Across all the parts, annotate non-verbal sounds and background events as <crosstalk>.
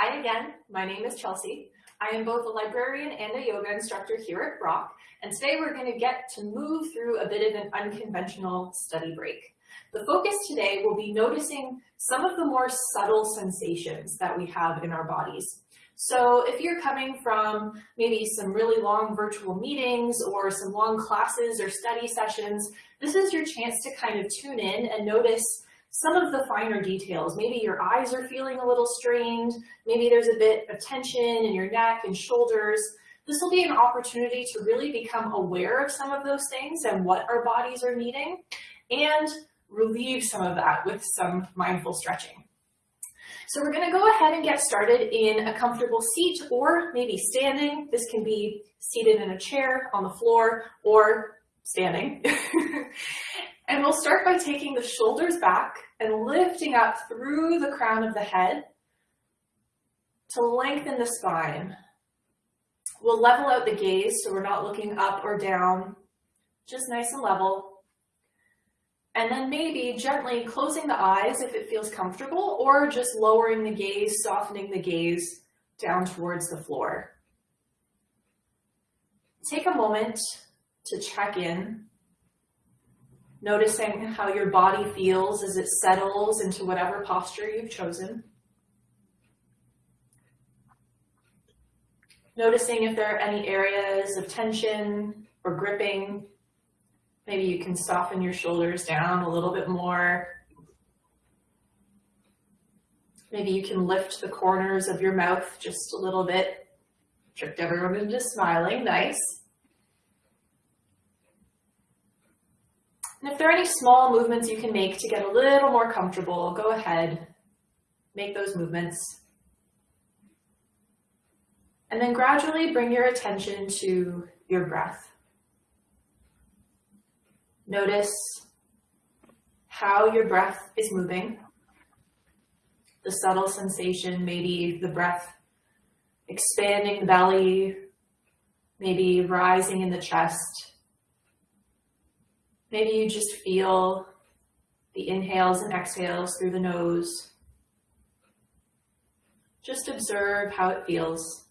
Hi again, my name is Chelsea. I am both a librarian and a yoga instructor here at Brock, and today we're going to get to move through a bit of an unconventional study break. The focus today will be noticing some of the more subtle sensations that we have in our bodies. So if you're coming from maybe some really long virtual meetings or some long classes or study sessions, this is your chance to kind of tune in and notice some of the finer details. Maybe your eyes are feeling a little strained. Maybe there's a bit of tension in your neck and shoulders. This will be an opportunity to really become aware of some of those things and what our bodies are needing and relieve some of that with some mindful stretching. So we're gonna go ahead and get started in a comfortable seat or maybe standing. This can be seated in a chair, on the floor, or standing. <laughs> And we'll start by taking the shoulders back and lifting up through the crown of the head to lengthen the spine. We'll level out the gaze so we're not looking up or down, just nice and level. And then maybe gently closing the eyes if it feels comfortable or just lowering the gaze, softening the gaze down towards the floor. Take a moment to check in noticing how your body feels as it settles into whatever posture you've chosen. Noticing if there are any areas of tension or gripping. Maybe you can soften your shoulders down a little bit more. Maybe you can lift the corners of your mouth just a little bit. Tricked everyone into smiling, nice. If there are any small movements you can make to get a little more comfortable, go ahead, make those movements. And then gradually bring your attention to your breath. Notice how your breath is moving. The subtle sensation, maybe the breath expanding the belly, maybe rising in the chest. Maybe you just feel the inhales and exhales through the nose. Just observe how it feels.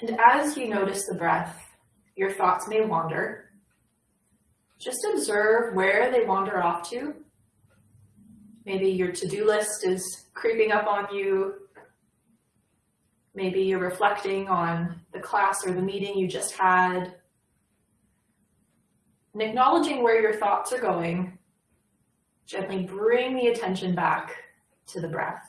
And as you notice the breath, your thoughts may wander. Just observe where they wander off to. Maybe your to-do list is creeping up on you Maybe you're reflecting on the class or the meeting you just had. And acknowledging where your thoughts are going, gently bring the attention back to the breath.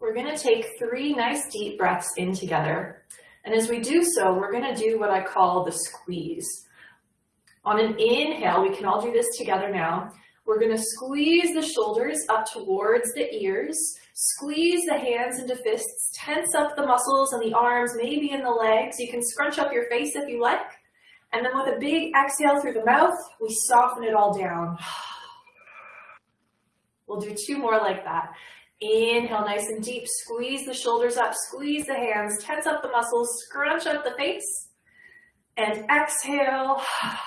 We're gonna take three nice deep breaths in together. And as we do so, we're gonna do what I call the squeeze. On an inhale, we can all do this together now. We're going to squeeze the shoulders up towards the ears, squeeze the hands into fists, tense up the muscles and the arms, maybe in the legs. You can scrunch up your face if you like. And then with a big exhale through the mouth, we soften it all down. <sighs> We'll do two more like that. Inhale nice and deep, squeeze the shoulders up, squeeze the hands, tense up the muscles, scrunch up the face. And exhale,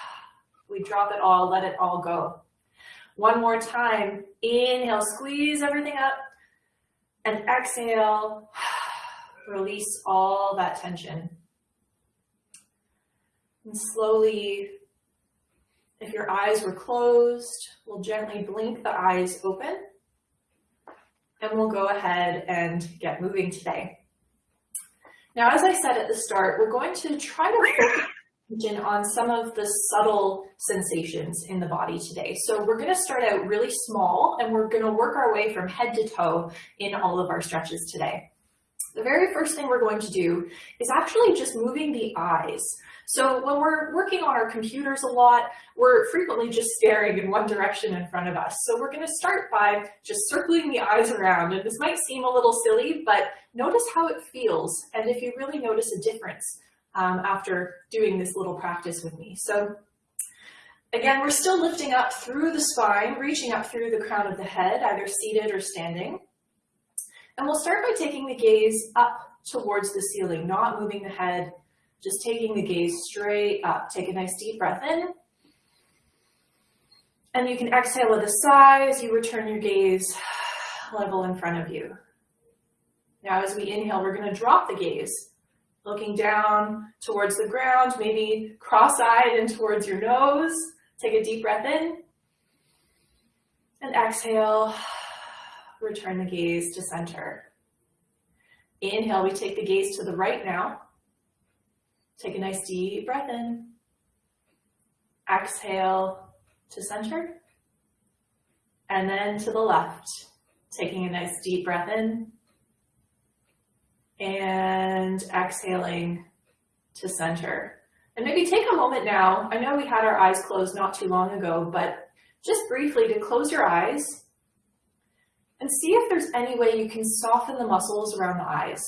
<sighs> we drop it all, let it all go. One more time. Inhale, squeeze everything up. And exhale, <sighs> release all that tension. And slowly, if your eyes were closed, we'll gently blink the eyes open. And we'll go ahead and get moving today. Now, as I said at the start, we're going to try to focus on some of the subtle sensations in the body today. So we're going to start out really small and we're going to work our way from head to toe in all of our stretches today. The very first thing we're going to do is actually just moving the eyes. So when we're working on our computers a lot, we're frequently just staring in one direction in front of us. So we're going to start by just circling the eyes around. And this might seem a little silly, but notice how it feels. And if you really notice a difference, um, after doing this little practice with me. So again, we're still lifting up through the spine, reaching up through the crown of the head, either seated or standing. And we'll start by taking the gaze up towards the ceiling, not moving the head, just taking the gaze straight up. Take a nice deep breath in. And you can exhale with a sigh as you return your gaze level in front of you. Now as we inhale, we're gonna drop the gaze, looking down towards the ground, maybe cross-eyed and towards your nose. Take a deep breath in. And exhale, <sighs> return the gaze to center. Inhale, we take the gaze to the right now. Take a nice deep breath in. Exhale to center. And then to the left, taking a nice deep breath in. And exhaling to center. And maybe take a moment now. I know we had our eyes closed not too long ago, but just briefly to close your eyes and see if there's any way you can soften the muscles around the eyes.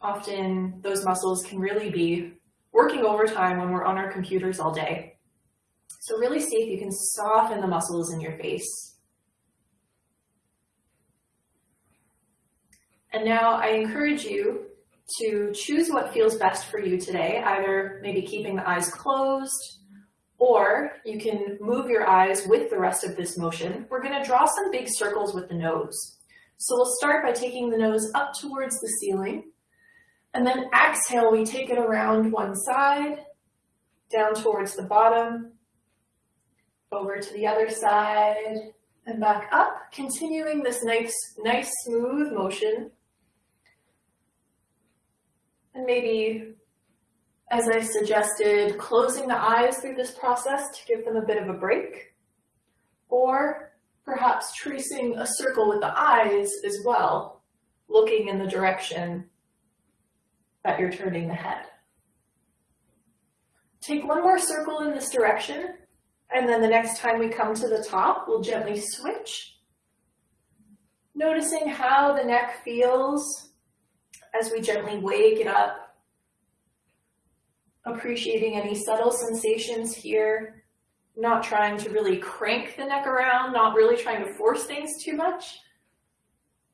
Often those muscles can really be working overtime when we're on our computers all day. So really see if you can soften the muscles in your face. And now I encourage you to choose what feels best for you today, either maybe keeping the eyes closed, or you can move your eyes with the rest of this motion. We're gonna draw some big circles with the nose. So we'll start by taking the nose up towards the ceiling. And then exhale, we take it around one side, down towards the bottom, over to the other side, and back up, continuing this nice, nice smooth motion. And maybe as I suggested, closing the eyes through this process to give them a bit of a break, or perhaps tracing a circle with the eyes as well, looking in the direction that you're turning the head. Take one more circle in this direction, and then the next time we come to the top, we'll gently switch, noticing how the neck feels as we gently wake it up appreciating any subtle sensations here, not trying to really crank the neck around, not really trying to force things too much,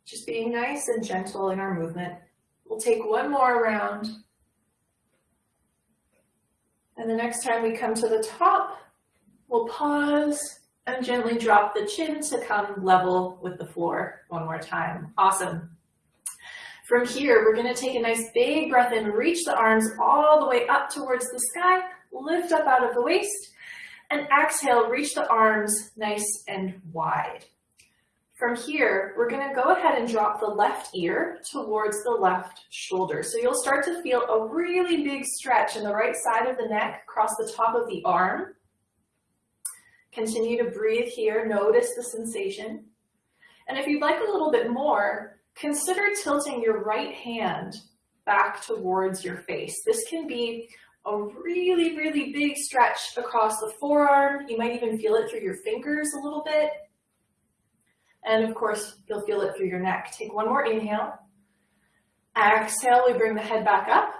just being nice and gentle in our movement. We'll take one more round. And the next time we come to the top, we'll pause and gently drop the chin to come level with the floor one more time. Awesome. From here, we're gonna take a nice big breath in, reach the arms all the way up towards the sky, lift up out of the waist, and exhale, reach the arms nice and wide. From here, we're gonna go ahead and drop the left ear towards the left shoulder. So you'll start to feel a really big stretch in the right side of the neck across the top of the arm. Continue to breathe here, notice the sensation. And if you'd like a little bit more, Consider tilting your right hand back towards your face. This can be a really, really big stretch across the forearm. You might even feel it through your fingers a little bit. And of course, you'll feel it through your neck. Take one more inhale. Exhale, we bring the head back up.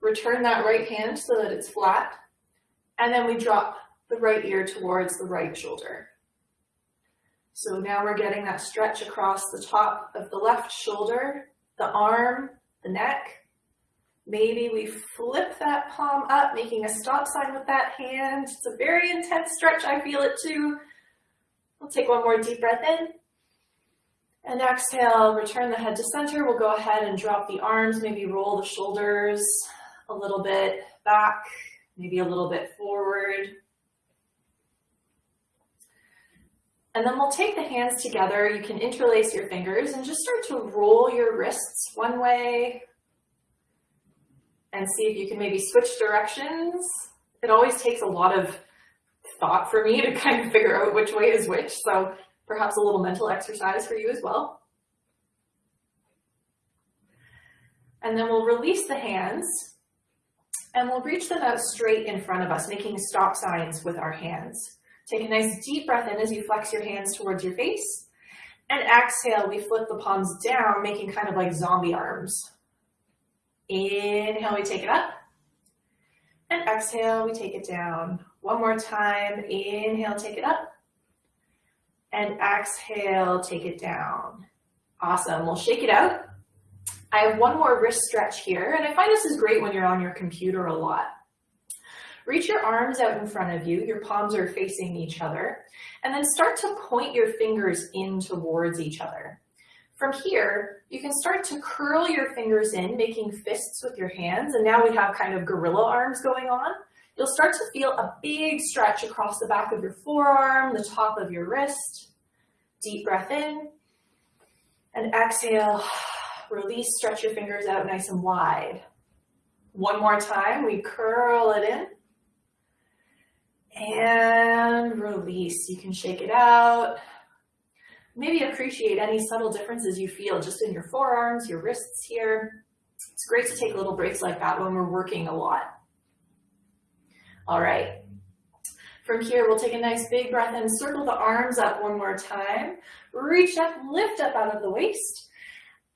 Return that right hand so that it's flat. And then we drop the right ear towards the right shoulder. So now we're getting that stretch across the top of the left shoulder, the arm, the neck. Maybe we flip that palm up, making a stop sign with that hand. It's a very intense stretch. I feel it too. We'll take one more deep breath in. And exhale, return the head to center. We'll go ahead and drop the arms, maybe roll the shoulders a little bit back, maybe a little bit forward. And then we'll take the hands together. You can interlace your fingers and just start to roll your wrists one way and see if you can maybe switch directions. It always takes a lot of thought for me to <laughs> kind of figure out which way is which. So perhaps a little mental exercise for you as well. And then we'll release the hands and we'll reach them out straight in front of us, making stop signs with our hands. Take a nice deep breath in as you flex your hands towards your face. And exhale, we flip the palms down, making kind of like zombie arms. Inhale, we take it up. And exhale, we take it down. One more time. Inhale, take it up. And exhale, take it down. Awesome, we'll shake it out. I have one more wrist stretch here, and I find this is great when you're on your computer a lot. Reach your arms out in front of you, your palms are facing each other, and then start to point your fingers in towards each other. From here, you can start to curl your fingers in, making fists with your hands, and now we have kind of gorilla arms going on. You'll start to feel a big stretch across the back of your forearm, the top of your wrist. Deep breath in, and exhale, <sighs> release, stretch your fingers out nice and wide. One more time, we curl it in. And release, you can shake it out, maybe appreciate any subtle differences you feel just in your forearms, your wrists here. It's great to take little breaks like that when we're working a lot. All right. From here, we'll take a nice big breath and circle the arms up one more time. Reach up, lift up out of the waist.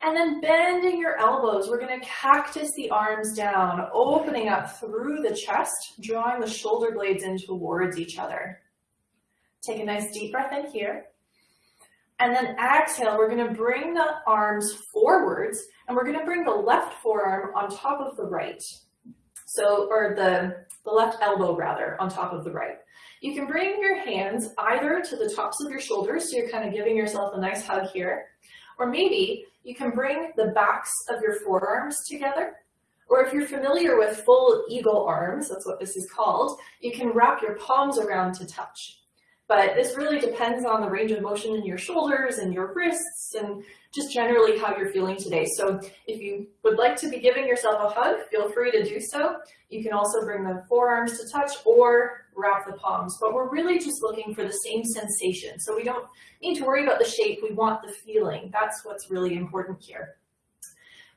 And then bending your elbows, we're gonna cactus the arms down, opening up through the chest, drawing the shoulder blades in towards each other. Take a nice deep breath in here. And then exhale, we're gonna bring the arms forwards and we're gonna bring the left forearm on top of the right. So, or the, the left elbow rather, on top of the right. You can bring your hands either to the tops of your shoulders, so you're kind of giving yourself a nice hug here, or maybe you can bring the backs of your forearms together, or if you're familiar with full eagle arms, that's what this is called, you can wrap your palms around to touch. But this really depends on the range of motion in your shoulders and your wrists and just generally how you're feeling today. So if you would like to be giving yourself a hug, feel free to do so. You can also bring the forearms to touch or wrap the palms, but we're really just looking for the same sensation. So we don't need to worry about the shape, we want the feeling. That's what's really important here.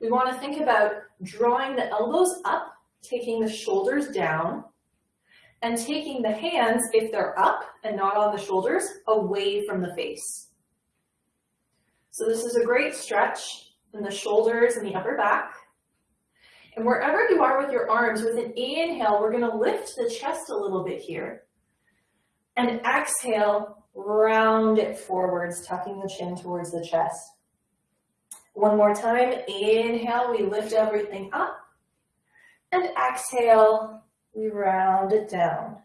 We wanna think about drawing the elbows up, taking the shoulders down, and taking the hands, if they're up and not on the shoulders, away from the face. So this is a great stretch in the shoulders and the upper back. And wherever you are with your arms, with an inhale, we're gonna lift the chest a little bit here. And exhale, round it forwards, tucking the chin towards the chest. One more time, inhale, we lift everything up. And exhale, we round it down.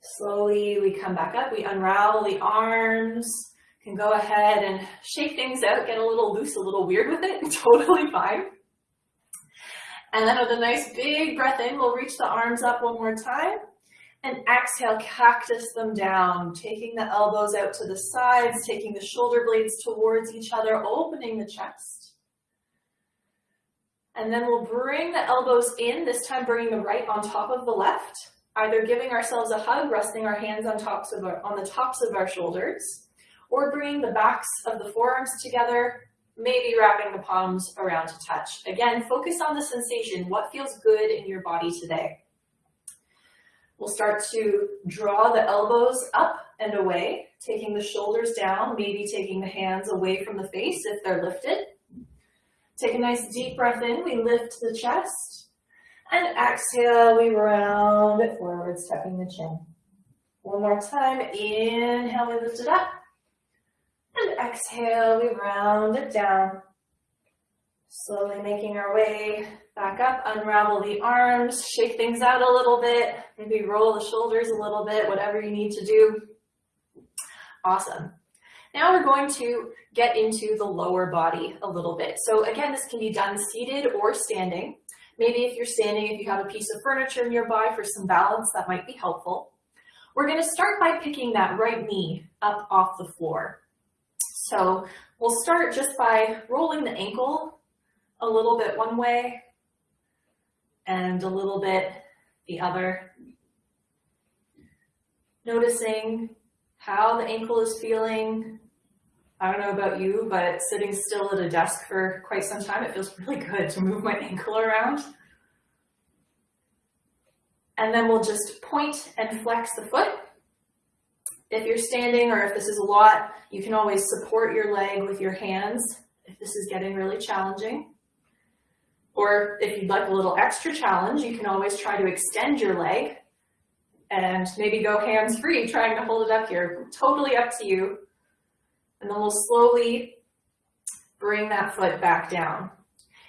Slowly we come back up, we unravel the arms, can go ahead and shake things out, get a little loose, a little weird with it, <laughs> totally fine. And then with a nice big breath in, we'll reach the arms up one more time. And exhale, cactus them down, taking the elbows out to the sides, taking the shoulder blades towards each other, opening the chest. And then we'll bring the elbows in, this time bringing the right on top of the left, either giving ourselves a hug, resting our hands on, tops of our, on the tops of our shoulders, or bringing the backs of the forearms together, maybe wrapping the palms around to touch. Again, focus on the sensation. What feels good in your body today? We'll start to draw the elbows up and away, taking the shoulders down, maybe taking the hands away from the face if they're lifted. Take a nice deep breath in, we lift the chest. And exhale, we round it forwards, tucking the chin. One more time, inhale, we lift it up. And exhale, we round it down. Slowly making our way back up, unravel the arms, shake things out a little bit, maybe roll the shoulders a little bit, whatever you need to do. Awesome. Now we're going to get into the lower body a little bit. So again, this can be done seated or standing. Maybe if you're standing, if you have a piece of furniture nearby for some balance, that might be helpful. We're gonna start by picking that right knee up off the floor. So we'll start just by rolling the ankle a little bit one way and a little bit the other. Noticing how the ankle is feeling, I don't know about you, but sitting still at a desk for quite some time, it feels <laughs> really good to move my ankle around. And then we'll just point and flex the foot. If you're standing or if this is a lot, you can always support your leg with your hands if this is getting really challenging. Or if you'd like a little extra challenge, you can always try to extend your leg and maybe go hands free trying to hold it up here. Totally up to you And then we'll slowly bring that foot back down.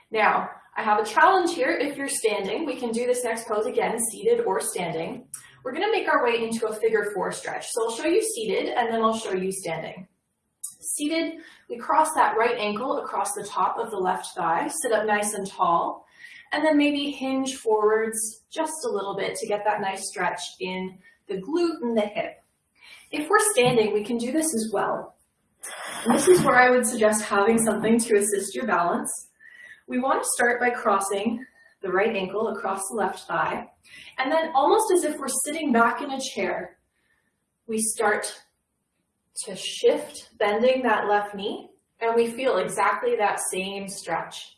Now, I have a challenge here. If you're standing, we can do this next pose again, seated or standing. We're gonna make our way into a figure four stretch. So I'll show you seated and then I'll show you standing. Seated, we cross that right ankle across the top of the left thigh, sit up nice and tall, and then maybe hinge forwards just a little bit to get that nice stretch in the glute and the hip. If we're standing, we can do this as well. And this is where I would suggest having something to assist your balance. We want to start by crossing the right ankle across the left thigh, and then almost as if we're sitting back in a chair, we start to shift, bending that left knee, and we feel exactly that same stretch.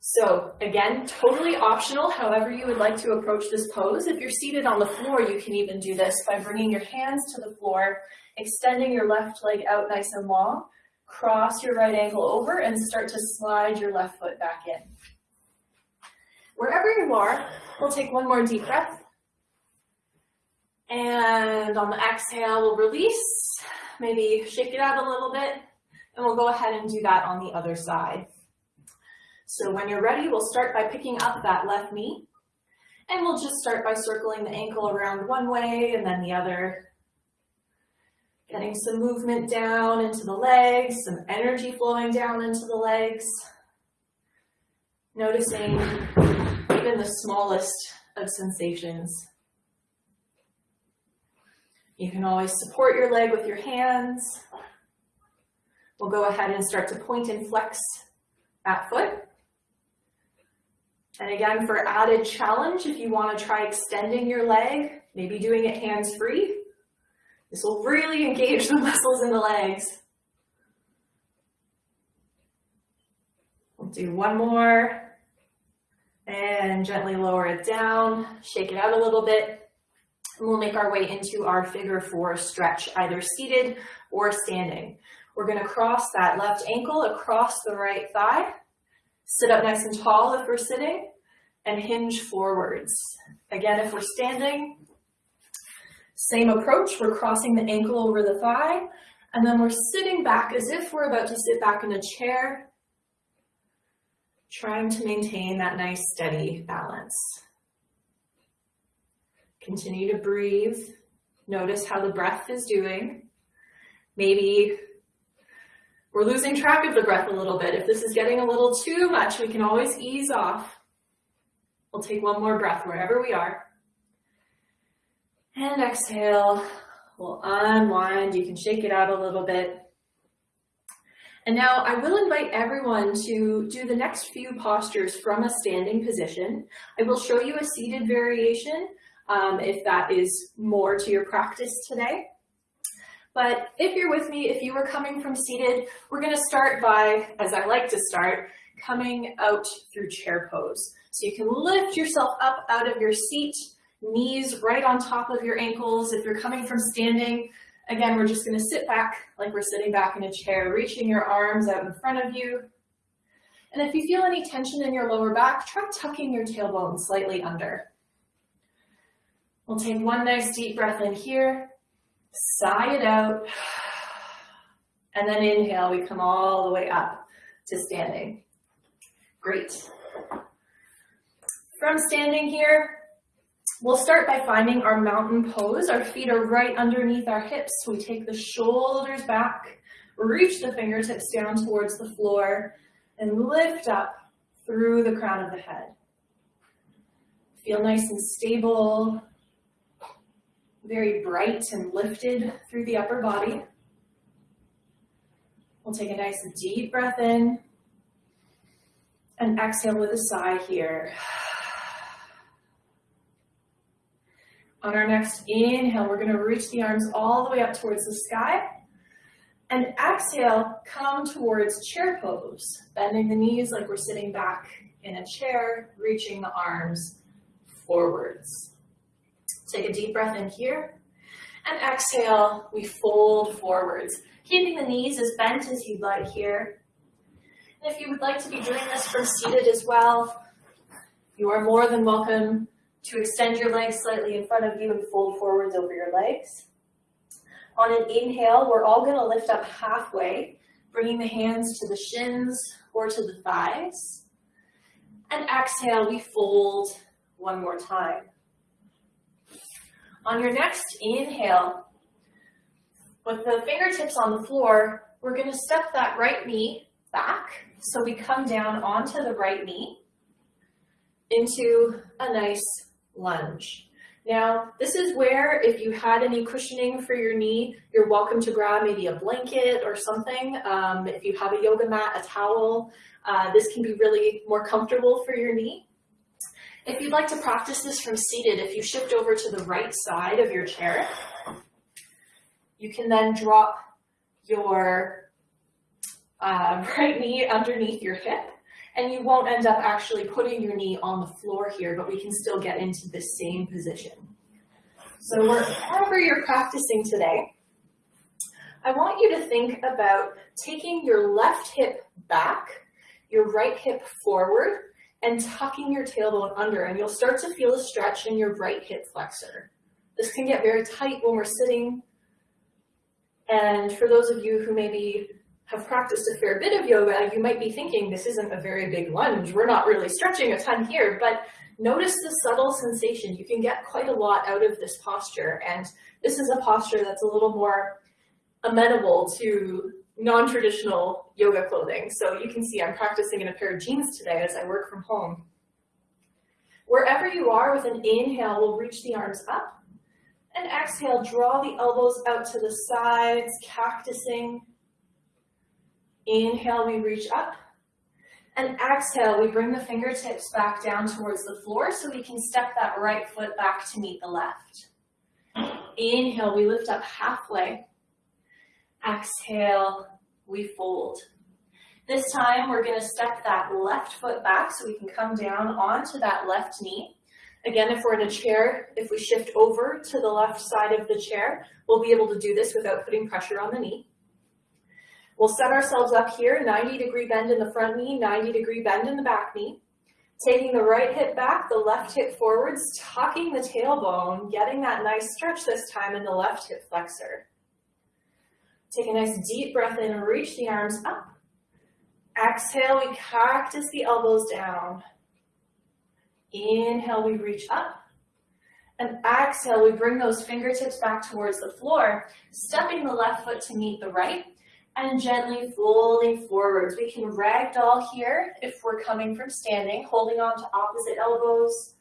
So again, totally optional, however you would like to approach this pose. If you're seated on the floor, you can even do this by bringing your hands to the floor, extending your left leg out nice and long, cross your right ankle over and start to slide your left foot back in. Wherever you are, we'll take one more deep breath. And on the exhale, we'll release, maybe shake it out a little bit, and we'll go ahead and do that on the other side. So when you're ready, we'll start by picking up that left knee. And we'll just start by circling the ankle around one way and then the other. Getting some movement down into the legs, some energy flowing down into the legs. Noticing even the smallest of sensations. You can always support your leg with your hands. We'll go ahead and start to point and flex that foot. And again, for added challenge, if you want to try extending your leg, maybe doing it hands-free, this will really engage the <laughs> muscles in the legs. We'll do one more and gently lower it down, shake it out a little bit. And we'll make our way into our figure four stretch, either seated or standing. We're gonna cross that left ankle across the right thigh, sit up nice and tall if we're sitting, and hinge forwards. Again, if we're standing, same approach, we're crossing the ankle over the thigh, and then we're sitting back as if we're about to sit back in a chair, trying to maintain that nice steady balance. Continue to breathe. Notice how the breath is doing. Maybe we're losing track of the breath a little bit. If this is getting a little too much, we can always ease off. We'll take one more breath wherever we are. And exhale. We'll unwind. You can shake it out a little bit. And now I will invite everyone to do the next few postures from a standing position. I will show you a seated variation um, if that is more to your practice today. But if you're with me, if you were coming from seated, we're gonna start by, as I like to start, coming out through chair pose. So you can lift yourself up out of your seat, knees right on top of your ankles. If you're coming from standing, again, we're just gonna sit back like we're sitting back in a chair, reaching your arms out in front of you. And if you feel any tension in your lower back, try tucking your tailbone slightly under. We'll take one nice deep breath in here, sigh it out, and then inhale, we come all the way up to standing. Great. From standing here, we'll start by finding our mountain pose. Our feet are right underneath our hips. We take the shoulders back, reach the fingertips down towards the floor, and lift up through the crown of the head. Feel nice and stable, very bright and lifted through the upper body. We'll take a nice deep breath in and exhale with a sigh here. On our next inhale, we're going to reach the arms all the way up towards the sky. And exhale, come towards chair pose, bending the knees like we're sitting back in a chair, reaching the arms forwards. Take a deep breath in here. And exhale, we fold forwards, keeping the knees as bent as you'd like here. And if you would like to be doing this from seated as well, you are more than welcome to extend your legs slightly in front of you and fold forwards over your legs. On an inhale, we're all gonna lift up halfway, bringing the hands to the shins or to the thighs. And exhale, we fold one more time. On your next inhale, with the fingertips on the floor, we're gonna step that right knee back. So we come down onto the right knee into a nice lunge. Now, this is where if you had any cushioning for your knee, you're welcome to grab maybe a blanket or something. Um, if you have a yoga mat, a towel, uh, this can be really more comfortable for your knee. If you'd like to practice this from seated, if you shift over to the right side of your chair, you can then drop your uh, <laughs> right knee underneath your hip and you won't end up actually putting your knee on the floor here, but we can still get into the same position. So wherever you're practicing today, I want you to think about taking your left hip back, your right hip forward, and tucking your tailbone under, and you'll start to feel a stretch in your right hip flexor. This can get very tight when we're sitting, and for those of you who maybe have practiced a fair bit of yoga, you might be thinking this isn't a very big lunge. We're not really stretching a ton here, but notice the subtle sensation. You can get quite a lot out of this posture. And this is a posture that's a little more amenable to non-traditional yoga clothing. So you can see I'm practicing in a pair of jeans today as I work from home. Wherever you are with an inhale, we'll reach the arms up. And exhale, draw the elbows out to the sides, cactusing. Inhale, we reach up. And exhale, we bring the fingertips back down towards the floor so we can step that right foot back to meet the left. Inhale, we lift up halfway. Exhale, we fold. This time, we're gonna step that left foot back so we can come down onto that left knee. Again, if we're in a chair, if we shift over to the left side of the chair, we'll be able to do this without putting pressure on the knee. We'll set ourselves up here, 90 degree bend in the front knee, 90 degree bend in the back knee. Taking the right hip back, the left hip forwards, tucking the tailbone, getting that nice stretch this time in the left hip flexor. Take a nice deep breath in and reach the arms up. Exhale, we cactus the elbows down. Inhale, we reach up. And exhale, we bring those fingertips back towards the floor, stepping the left foot to meet the right and gently folding forwards. We can ragdoll here if we're coming from standing, holding on to opposite elbows,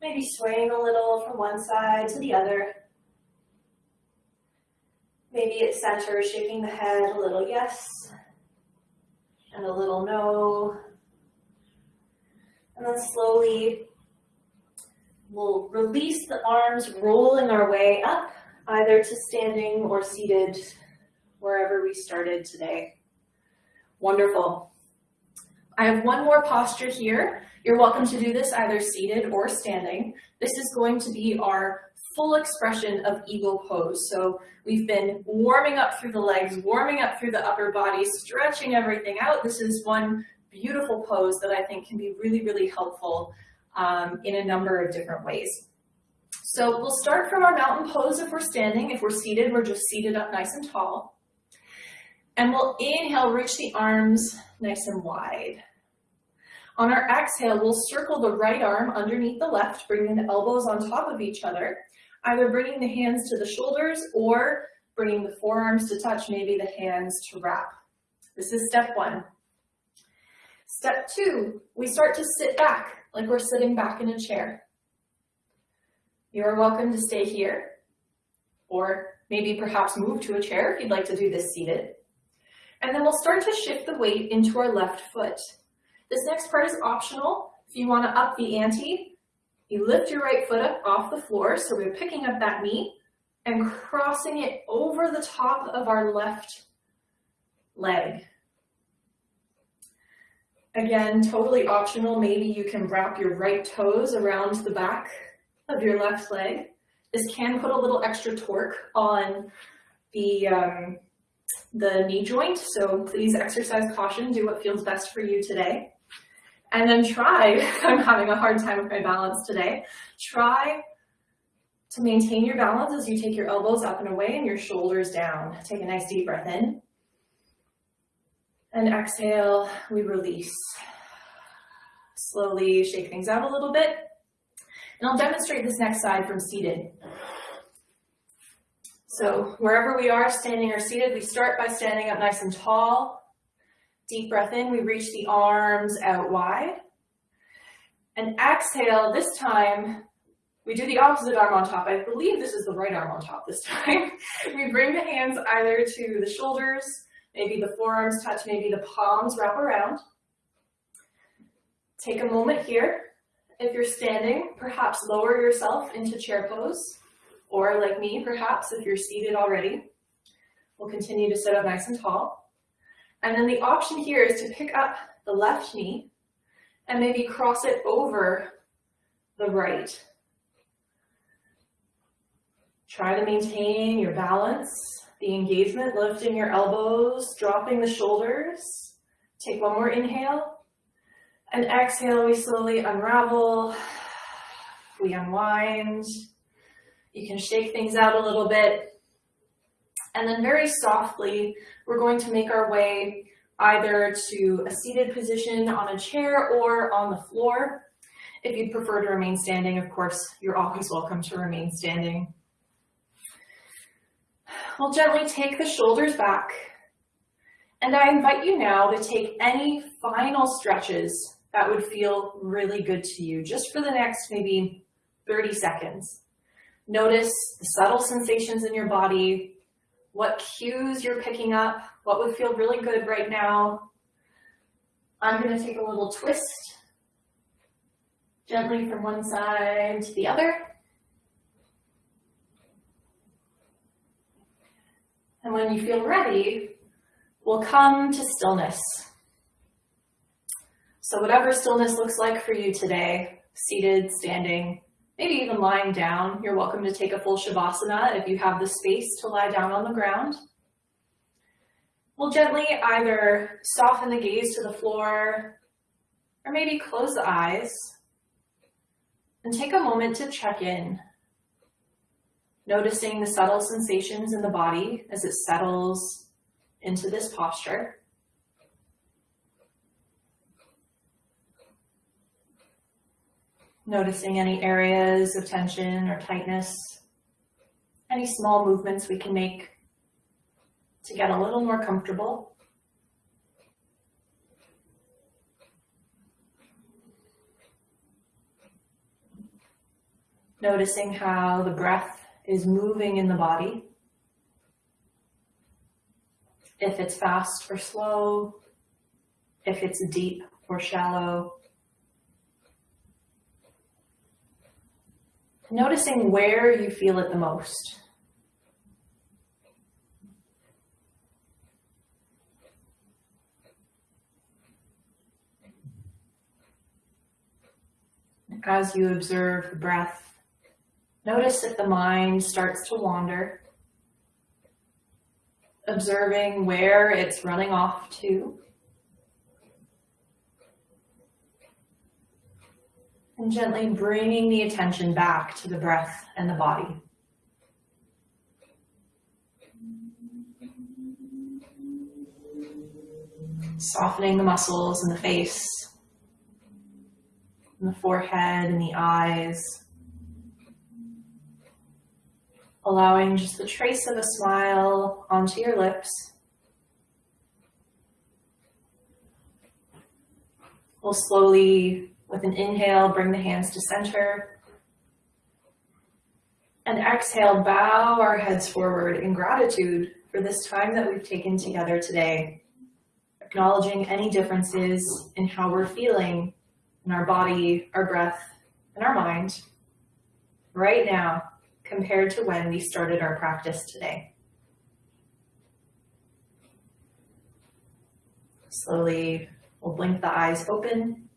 maybe swaying a little from one side to the other. Maybe at center, shaking the head a little yes and a little no. And then slowly we'll release the arms, rolling our way up, either to standing or seated wherever we started today. Wonderful. I have one more posture here. You're welcome to do this either seated or standing. This is going to be our full expression of eagle pose. So we've been warming up through the legs, warming up through the upper body, stretching everything out. This is one beautiful pose that I think can be really, really helpful um, in a number of different ways. So we'll start from our mountain pose if we're standing. If we're seated, we're just seated up nice and tall. And we'll inhale, reach the arms nice and wide. On our exhale, we'll circle the right arm underneath the left, bringing the elbows on top of each other, either bringing the hands to the shoulders or bringing the forearms to touch, maybe the hands to wrap. This is step one. Step two, we start to sit back like we're sitting back in a chair. You are welcome to stay here or maybe perhaps move to a chair if you'd like to do this seated. And then we'll start to shift the weight into our left foot. This next part is optional. If you want to up the ante, you lift your right foot up off the floor. So we're picking up that knee and crossing it over the top of our left leg. Again, totally optional. Maybe you can wrap your right toes around the back of your left leg. This can put a little extra torque on the um, the knee joint. So please exercise caution, do what feels best for you today. And then try, <laughs> I'm having a hard time with my balance today, try To maintain your balance as you take your elbows up and away and your shoulders down. Take a nice deep breath in. And exhale, we release. Slowly shake things out a little bit. And I'll demonstrate this next side from seated. So wherever we are, standing or seated, we start by standing up nice and tall. Deep breath in, we reach the arms out wide. And exhale, this time, we do the opposite arm on top. I believe this is the right arm on top this <laughs> time. we bring the hands either to the shoulders, maybe the forearms touch, maybe the palms wrap around. Take a moment here. If you're standing, perhaps lower yourself into chair pose, or like me, perhaps if you're seated already. We'll continue to sit up nice and tall. And then the option here is to pick up the left knee and maybe cross it over the right. Try to maintain your balance, the engagement, lifting your elbows, dropping the shoulders. Take one more inhale. And exhale, we slowly unravel. We unwind. You can shake things out a little bit. And then very softly, we're going to make our way either to a seated position on a chair or on the floor. If you'd prefer to remain standing, of course, you're always welcome to remain standing. We'll gently take the shoulders back. And I invite you now to take any final stretches that would feel really good to you, just for the next maybe 30 seconds. Notice the subtle sensations in your body, what cues you're picking up, what would feel really good right now. I'm going to take a little twist gently from one side to the other. And when you feel ready, we'll come to stillness. So whatever stillness looks like for you today, seated, standing, maybe even lying down, you're welcome to take a full Shavasana if you have the space to lie down on the ground. We'll gently either soften the gaze to the floor or maybe close the eyes and take a moment to check in, noticing the subtle sensations in the body as it settles into this posture. Noticing any areas of tension or tightness, any small movements we can make to get a little more comfortable. Noticing how the breath is moving in the body. If it's fast or slow, if it's deep or shallow. Noticing where you feel it the most. As you observe the breath, notice if the mind starts to wander, observing where it's running off to. And gently bringing the attention back to the breath and the body. Softening the muscles in the face, in the forehead and the eyes. Allowing just the trace of a smile onto your lips. We'll slowly with an inhale, bring the hands to center. And exhale, bow our heads forward in gratitude for this time that we've taken together today, acknowledging any differences in how we're feeling in our body, our breath, and our mind right now compared to when we started our practice today. Slowly, we'll blink the eyes open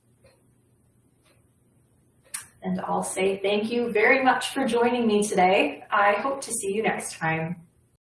and I'll say thank you very much for joining me today. I hope to see you next time.